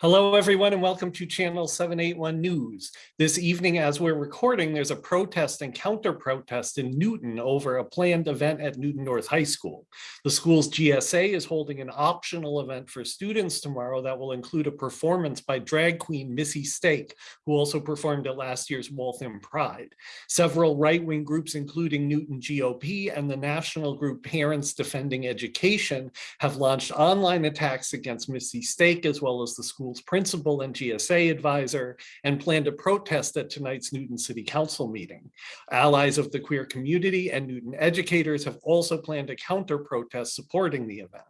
Hello, everyone, and welcome to Channel 781 News. This evening, as we're recording, there's a protest and counter protest in Newton over a planned event at Newton North High School. The school's GSA is holding an optional event for students tomorrow that will include a performance by drag queen Missy Stake, who also performed at last year's Waltham Pride. Several right-wing groups, including Newton GOP and the national group Parents Defending Education, have launched online attacks against Missy Stake, as well as the school's principal and GSA advisor and plan to protest at tonight's Newton City Council meeting. Allies of the queer community and Newton educators have also planned a counter protest supporting the event.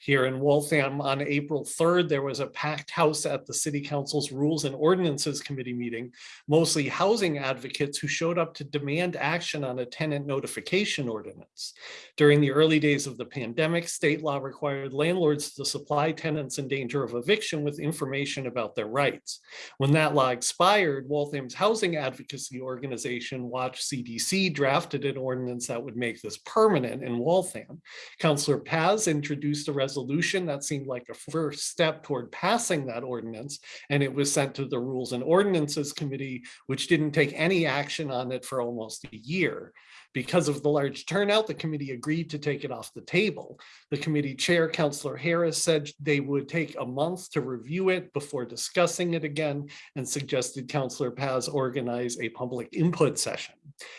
Here in Waltham on April 3rd, there was a packed house at the City Council's Rules and Ordinances Committee meeting, mostly housing advocates who showed up to demand action on a tenant notification ordinance. During the early days of the pandemic, state law required landlords to supply tenants in danger of eviction with information about their rights. When that law expired, Waltham's housing advocacy organization, Watch CDC, drafted an ordinance that would make this permanent in Waltham. Councillor Paz introduced a resolution that seemed like a first step toward passing that ordinance, and it was sent to the Rules and Ordinances Committee, which didn't take any action on it for almost a year. Because of the large turnout, the committee agreed to take it off the table. The committee chair, Councillor Harris, said they would take a month to review it before discussing it again and suggested Councillor Paz organize a public input session.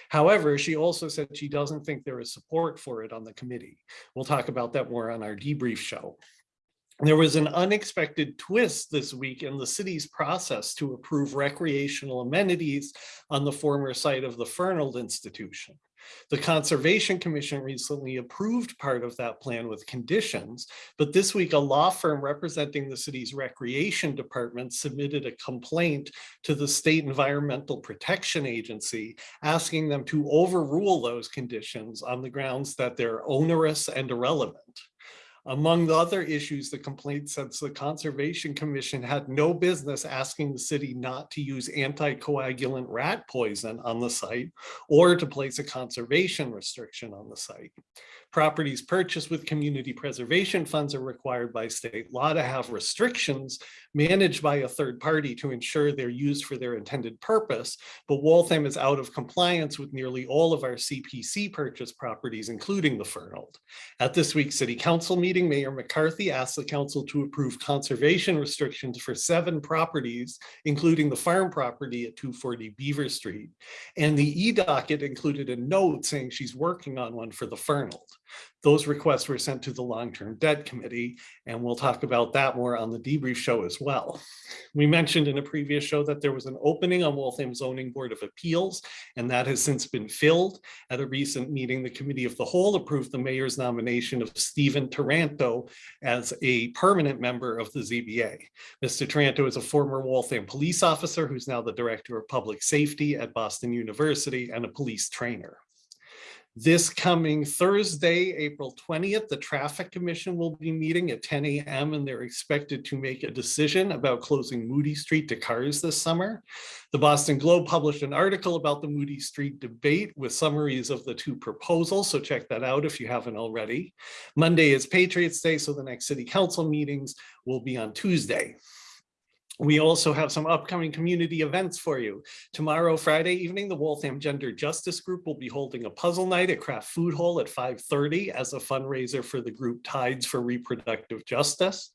However, she also said she doesn't think there is support for it on the committee. We'll talk about that more on our debrief show. There was an unexpected twist this week in the city's process to approve recreational amenities on the former site of the Fernald Institution. The Conservation Commission recently approved part of that plan with conditions, but this week a law firm representing the city's recreation department submitted a complaint to the State Environmental Protection Agency asking them to overrule those conditions on the grounds that they're onerous and irrelevant. Among the other issues, the complaint says the Conservation Commission had no business asking the city not to use anticoagulant rat poison on the site or to place a conservation restriction on the site. Properties purchased with community preservation funds are required by state law to have restrictions managed by a third party to ensure they're used for their intended purpose, but Waltham is out of compliance with nearly all of our CPC purchase properties, including the Fernald. At this week's City Council meeting, Mayor McCarthy asked the council to approve conservation restrictions for seven properties, including the farm property at 240 Beaver Street. And the e-docket included a note saying she's working on one for the Fernald. Those requests were sent to the long-term debt committee, and we'll talk about that more on the debrief show as well. We mentioned in a previous show that there was an opening on Waltham Zoning Board of Appeals, and that has since been filled. At a recent meeting, the Committee of the Whole approved the mayor's nomination of Stephen Taranto as a permanent member of the ZBA. Mr. Taranto is a former Waltham police officer who's now the Director of Public Safety at Boston University and a police trainer. This coming Thursday, April 20th, the Traffic Commission will be meeting at 10 a.m. and they're expected to make a decision about closing Moody Street to cars this summer. The Boston Globe published an article about the Moody Street debate with summaries of the two proposals, so check that out if you haven't already. Monday is Patriots Day, so the next City Council meetings will be on Tuesday. We also have some upcoming community events for you. Tomorrow, Friday evening, the Waltham Gender Justice Group will be holding a puzzle night at Craft Food Hall at 5.30 as a fundraiser for the group Tides for Reproductive Justice.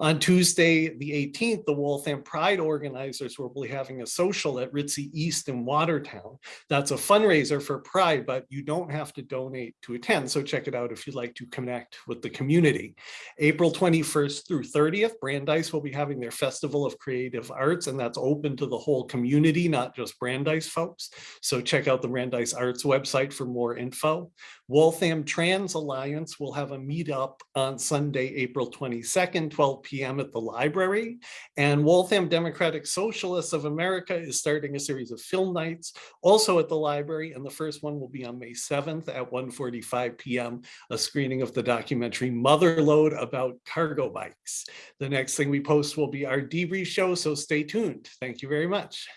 On Tuesday, the 18th, the Waltham Pride organizers will be having a social at Ritzy East in Watertown. That's a fundraiser for Pride, but you don't have to donate to attend. So check it out if you'd like to connect with the community. April 21st through 30th, Brandeis will be having their Festival of Creative Arts, and that's open to the whole community, not just Brandeis folks. So check out the Brandeis Arts website for more info. Waltham Trans Alliance will have a meetup on Sunday, April 22nd, 12 p.m. at the library. And Waltham Democratic Socialists of America is starting a series of film nights also at the library. And the first one will be on May 7th at 1.45 p.m., a screening of the documentary Motherload about cargo bikes. The next thing we post will be our debrief show, so stay tuned. Thank you very much.